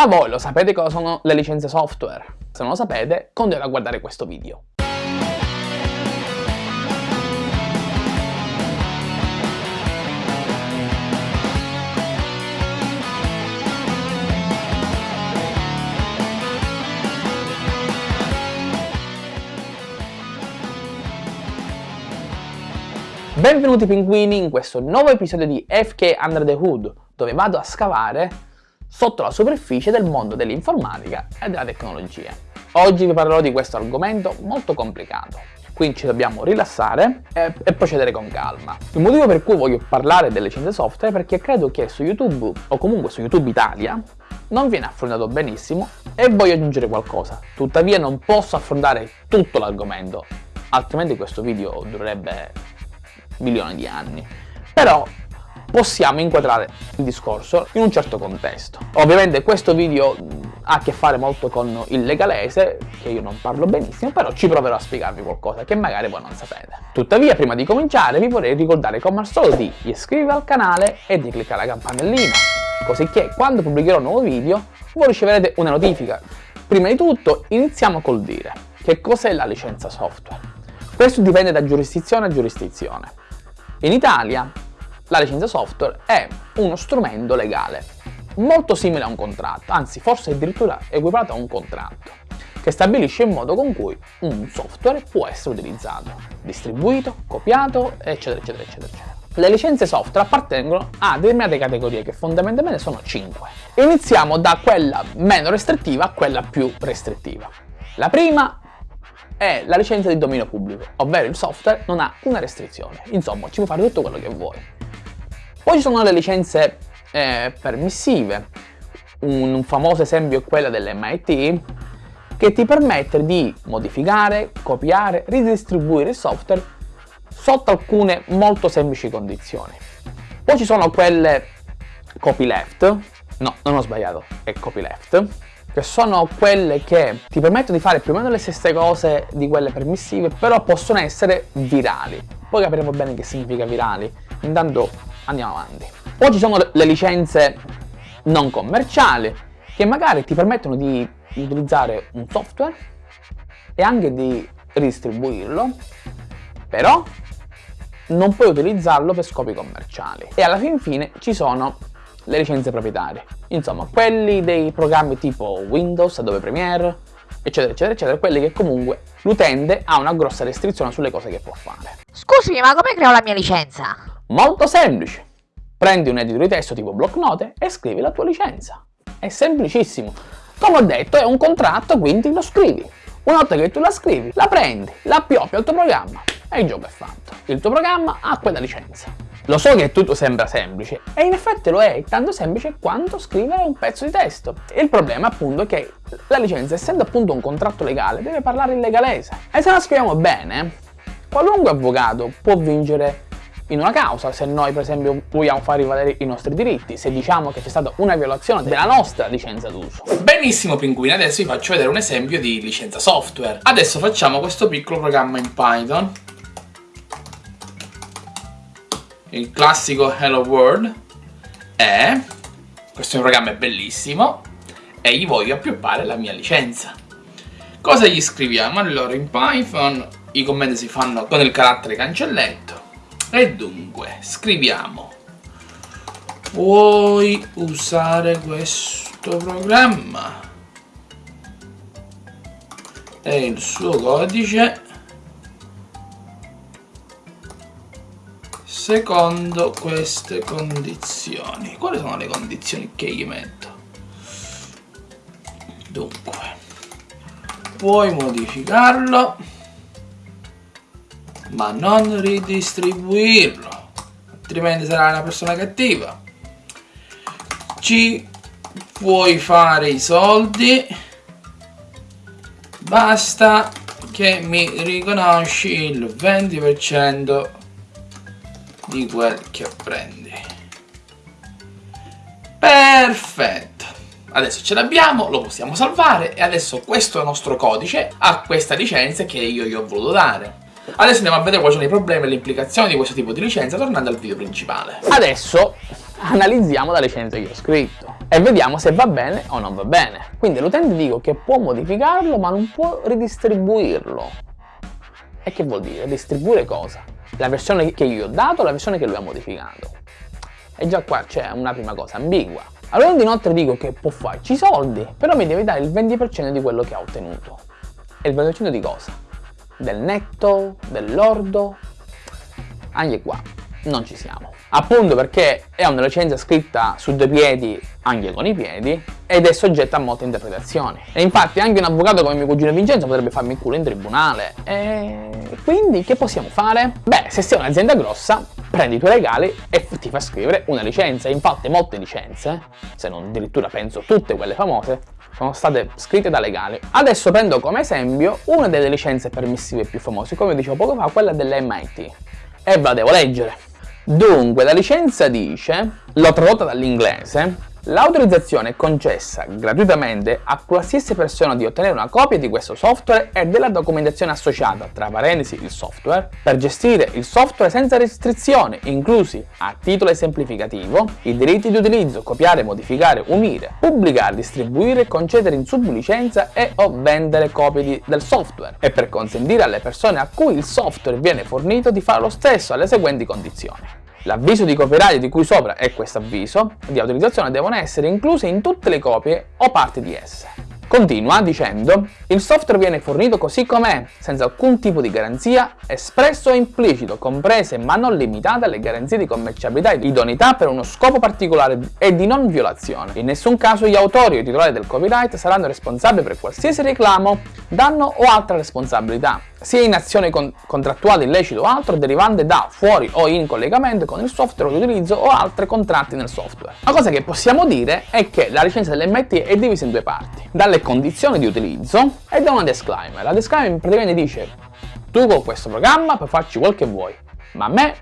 Ma voi lo sapete cosa sono le licenze software? Se non lo sapete, continuate a guardare questo video. Benvenuti pinguini in questo nuovo episodio di FK Under the Hood, dove vado a scavare sotto la superficie del mondo dell'informatica e della tecnologia. Oggi vi parlerò di questo argomento molto complicato, quindi ci dobbiamo rilassare e, e, procedere con calma. Il motivo per cui voglio parlare delle licenze software è perché credo che su YouTube, o comunque su YouTube Italia, non viene affrontato benissimo e voglio aggiungere qualcosa. Tuttavia non posso affrontare tutto l'argomento, altrimenti questo video durerebbe milioni di anni. Però possiamo inquadrare il discorso in un certo contesto. Ovviamente questo video ha a che fare molto con il legalese, che io non parlo benissimo, però ci proverò a spiegarvi qualcosa che magari voi non sapete. Tuttavia, prima di cominciare, vi vorrei ricordare come al solito di iscrivervi al canale e di cliccare la campanellina, così che quando pubblicherò un nuovo video voi riceverete una notifica. Prima di tutto, iniziamo col dire che cos'è la licenza software. Questo dipende da giurisdizione a giurisdizione. In Italia la licenza software è uno strumento legale, molto simile a un contratto, anzi forse addirittura equiparato a un contratto, che stabilisce il modo con cui un software può essere utilizzato, distribuito, copiato, eccetera, eccetera, eccetera, eccetera. Le licenze software appartengono a determinate categorie che fondamentalmente sono 5. Iniziamo da quella meno restrittiva a quella più restrittiva. La prima è la licenza di dominio pubblico, ovvero il software non ha una restrizione, insomma ci puoi fare tutto quello che vuoi. Poi ci sono le licenze eh, permissive, un, famoso esempio è quella dell'MIT che ti permette di modificare, copiare, ridistribuire il software sotto alcune molto semplici condizioni. Poi ci sono quelle copyleft, no, non ho sbagliato, è copyleft, che sono quelle che ti permettono di fare più o meno le stesse cose di quelle permissive, però possono essere virali. Poi capiremo bene che significa virali, intanto andiamo avanti. Poi ci sono le licenze non commerciali, che magari ti permettono di utilizzare un software e anche di ridistribuirlo, però non puoi utilizzarlo per scopi commerciali. E alla fin fine ci sono le licenze proprietarie. Insomma, quelli dei programmi tipo Windows, Adobe Premiere, eccetera, eccetera, eccetera, quelli che comunque l'utente ha una grossa restrizione sulle cose che può fare. Scusami, ma come creo la mia licenza? Molto semplice. Prendi un editor di testo tipo blocknote e scrivi la tua licenza. È semplicissimo. Come ho detto, è un contratto, quindi lo scrivi. Una volta che tu la scrivi, la prendi, la appioppi al tuo programma e il gioco è fatto. Il tuo programma ha quella licenza. Lo so che tutto sembra semplice, e in effetti lo è, tanto semplice quanto scrivere un pezzo di testo. Il problema appunto è che la licenza, essendo appunto un contratto legale, deve parlare in legalese. E se la scriviamo bene, qualunque avvocato può vincere in una causa, se noi per esempio vogliamo far rivalere i nostri diritti, se diciamo che c'è stata una violazione della nostra licenza d'uso. Benissimo pinguini, adesso vi faccio vedere un esempio di licenza software. Adesso facciamo questo piccolo programma in Python il classico Hello World e questo programma è bellissimo e gli voglio appioppare la mia licenza cosa gli scriviamo? allora in Python i commenti si fanno con il carattere cancelletto e dunque scriviamo. Vuoi usare questo programma? E il suo codice. Secondo queste condizioni. Quali sono le condizioni che gli metto? Dunque puoi modificarlo ma non ridistribuirlo altrimenti sarai una persona cattiva. Ci puoi fare i soldi. Basta che mi riconosci il 20% di quel che prendi. Perfetto. Adesso ce l'abbiamo lo possiamo salvare e adesso questo nostro codice a questa licenza che io gli ho voluto dare adesso andiamo a vedere quali sono i problemi e le implicazioni di questo tipo di licenza tornando al video principale adesso analizziamo la licenza che ho scritto e vediamo se va bene o non va bene. Quindi l'utente dico che può modificarlo ma non può ridistribuirlo. E che vuol dire? Distribuire cosa? La versione che io ho dato la versione che lui ha modificato? E già qua c'è una prima cosa ambigua. Allora inoltre dico che può farci soldi, però mi deve dare il 20% di quello che ha ottenuto. E il 20% di cosa? Del netto? Dell'ordo? Anche qua non ci siamo. Appunto perché è una licenza scritta su due piedi anche con i piedi ed è soggetta a molte interpretazioni. E infatti anche un avvocato come mio cugino Vincenzo potrebbe farmi il culo in tribunale. E quindi che possiamo fare? Beh, se sei un'azienda grossa, prendi i tuoi regali e ti fa scrivere una licenza. Infatti molte licenze, se non addirittura penso tutte quelle famose, sono state scritte da legali. Adesso prendo come esempio una delle licenze permissive più famose, come dicevo poco fa, quella dell'MIT. E la devo leggere. Dunque, la licenza dice, l'ho tradotta dall'inglese, L'autorizzazione è concessa gratuitamente a qualsiasi persona di ottenere una copia di questo software e della documentazione associata, tra parentesi il software, per gestire il software senza restrizioni, inclusi, a titolo esemplificativo, i diritti di utilizzo, copiare, modificare, unire, pubblicare, distribuire, concedere in sublicenza e o vendere copie di, del software, e per consentire alle persone a cui il software viene fornito di fare lo stesso alle seguenti condizioni. L'avviso di copyright di cui sopra e questo avviso di autorizzazione devono essere incluse in tutte le copie o parti di esse. Continua dicendo il software viene fornito così com'è, senza alcun tipo di garanzia, espresso o implicito, comprese ma non limitate alle garanzie di commerciabilità e di idoneità per uno scopo particolare e di non violazione. In nessun caso gli autori o i titolari del copyright saranno responsabili per qualsiasi reclamo, danno o altra responsabilità, sia in azione con contrattuale illecito o altro derivante da, fuori o in collegamento con il software di utilizzo o altri contratti nel software. La cosa che possiamo dire è che la licenza dell'MIT è divisa in due parti, dalle condizioni di utilizzo e da una disclaimer. La disclaimer praticamente dice tu con questo programma puoi farci quel che vuoi, ma a me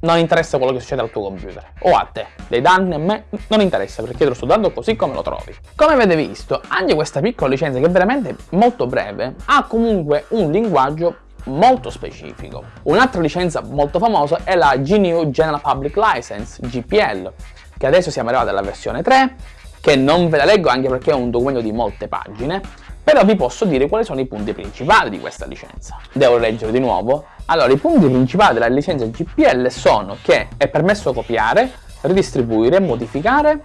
non interessa quello che succede al tuo computer o a te, dei danni a me non interessa perché te lo sto dando così come lo trovi. Come avete visto, anche questa piccola licenza che è veramente molto breve ha comunque un linguaggio molto specifico. Un'altra licenza molto famosa è la GNU General Public License, GPL, che adesso siamo arrivati alla versione 3 che non ve la leggo anche perché è un documento di molte pagine, però vi posso dire quali sono i punti principali di questa licenza. Devo leggere di nuovo? Allora, i punti principali della licenza GPL sono che è permesso copiare, ridistribuire, modificare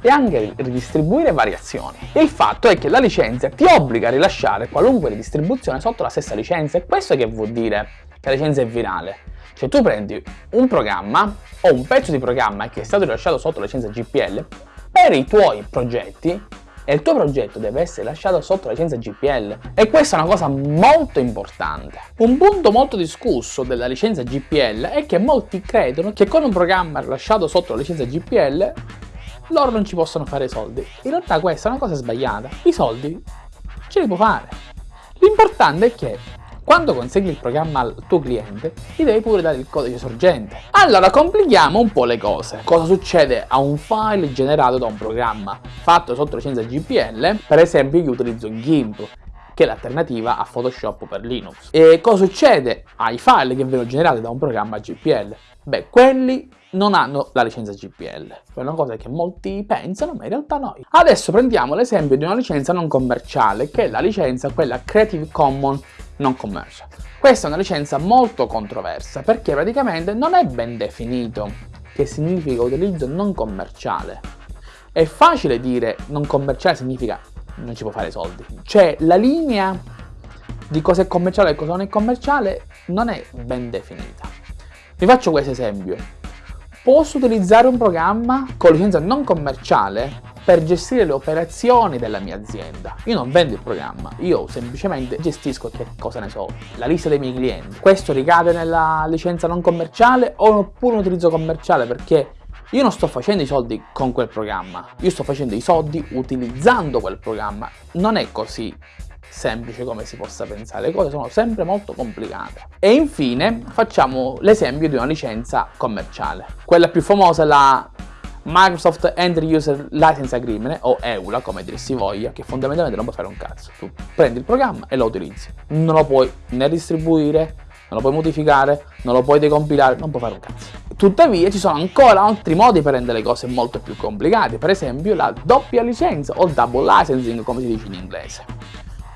e anche ridistribuire variazioni. Il fatto è che la licenza ti obbliga a rilasciare qualunque ridistribuzione sotto la stessa licenza e questo che vuol dire che la licenza è virale. Cioè tu prendi un programma o un pezzo di programma che è stato rilasciato sotto la licenza GPL per i tuoi progetti e il tuo progetto deve essere lasciato sotto licenza GPL e questa è una cosa molto importante. Un punto molto discusso della licenza GPL è che molti credono che con un programma rilasciato sotto la licenza GPL loro non ci possono fare soldi. In realtà questa è una cosa sbagliata. I soldi ce li può fare. L'importante è che quando consegui il programma al tuo cliente, gli devi pure dare il codice sorgente. Allora, complichiamo un po' le cose. Cosa succede a un file generato da un programma fatto sotto licenza GPL? Per esempio, io utilizzo GIMP, che è l'alternativa a Photoshop per Linux. E cosa succede ai file che vengono generati da un programma GPL? Beh, quelli non hanno la licenza GPL. È una cosa che molti pensano, ma in realtà no. Adesso prendiamo l'esempio di una licenza non commerciale, che è la licenza quella Creative Commons non commercial. Questa è una licenza molto controversa perché praticamente non è ben definito che significa utilizzo non commerciale. È facile dire non commerciale significa non ci può fare soldi. Cioè la linea di cosa è commerciale e cosa non è commerciale non è ben definita. Vi faccio questo esempio. Posso utilizzare un programma con licenza non commerciale per gestire le operazioni della mia azienda. Io non vendo il programma, io semplicemente gestisco che cosa ne so, la lista dei miei clienti. Questo ricade nella licenza non commerciale oppure un utilizzo commerciale perché io non sto facendo i soldi con quel programma, io sto facendo i soldi utilizzando quel programma. Non è così semplice come si possa pensare, le cose sono sempre molto complicate. E infine facciamo l'esempio di una licenza commerciale. Quella più famosa è la Microsoft End User License Agreement o EULA come dir si voglia che fondamentalmente non puoi fare un cazzo tu prendi il programma e lo utilizzi non lo puoi né distribuire lo puoi modificare, non lo puoi decompilare, non puoi fare un cazzo. Tuttavia ci sono ancora altri modi per rendere le cose molto più complicate, per esempio la doppia licenza o double licensing come si dice in inglese.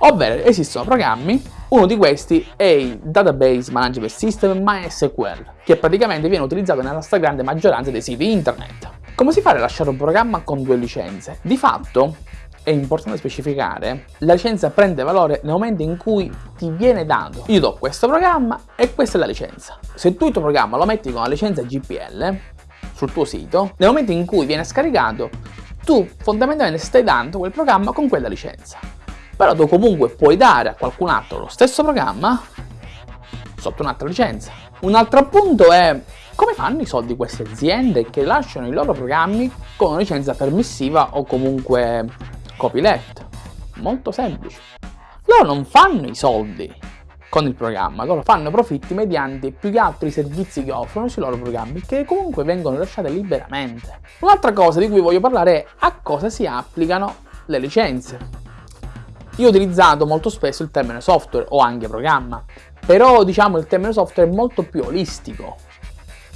Ovvero esistono programmi, uno di questi è il Database Management System MySQL, che praticamente viene utilizzato nella stragrande maggioranza dei siti internet. Come si fa a rilasciare un programma con due licenze? Di fatto, è importante specificare, la licenza prende valore nel momento in cui ti viene dato. Io do questo programma e questa è la licenza. Se tu il tuo programma lo metti con la licenza GPL sul tuo sito, nel momento in cui viene scaricato, tu fondamentalmente stai dando quel programma con quella licenza. Però tu comunque puoi dare a qualcun altro lo stesso programma sotto un'altra licenza. Un altro punto è come fanno i soldi queste aziende che lasciano i loro programmi con una licenza permissiva o comunque copyleft? Molto semplice. Loro non fanno i soldi con il programma, loro fanno profitti mediante più che altro i servizi che offrono sui loro programmi che comunque vengono lasciati liberamente. Un'altra cosa di cui voglio parlare è a cosa si applicano le licenze. Io ho utilizzato molto spesso il termine software o anche programma, però diciamo il termine software è molto più olistico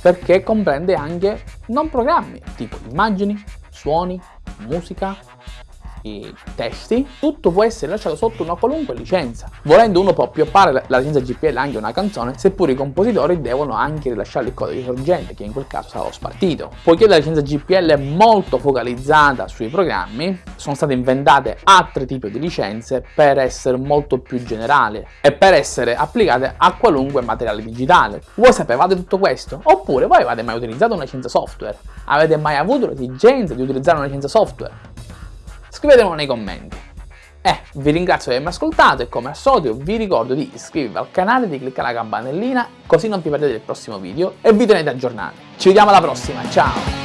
perché comprende anche non programmi tipo immagini, suoni, musica, i testi, tutto può essere lasciato sotto una qualunque licenza. Volendo uno può appioppare la licenza GPL anche una canzone, seppure i compositori devono anche rilasciare il codice sorgente, che in quel caso sarà lo spartito. Poiché la licenza GPL è molto focalizzata sui programmi, sono state inventate altri tipi di licenze per essere molto più generali e per essere applicate a qualunque materiale digitale. Voi sapevate tutto questo? Oppure voi avete mai utilizzato una licenza software? Avete mai avuto l'esigenza di utilizzare una licenza software? Scrivetemelo nei commenti. Eh, vi ringrazio di avermi ascoltato e come al solito vi ricordo di iscrivervi al canale, di cliccare la campanellina così non vi perdete il prossimo video e vi tenete aggiornati. Ci vediamo alla prossima, ciao!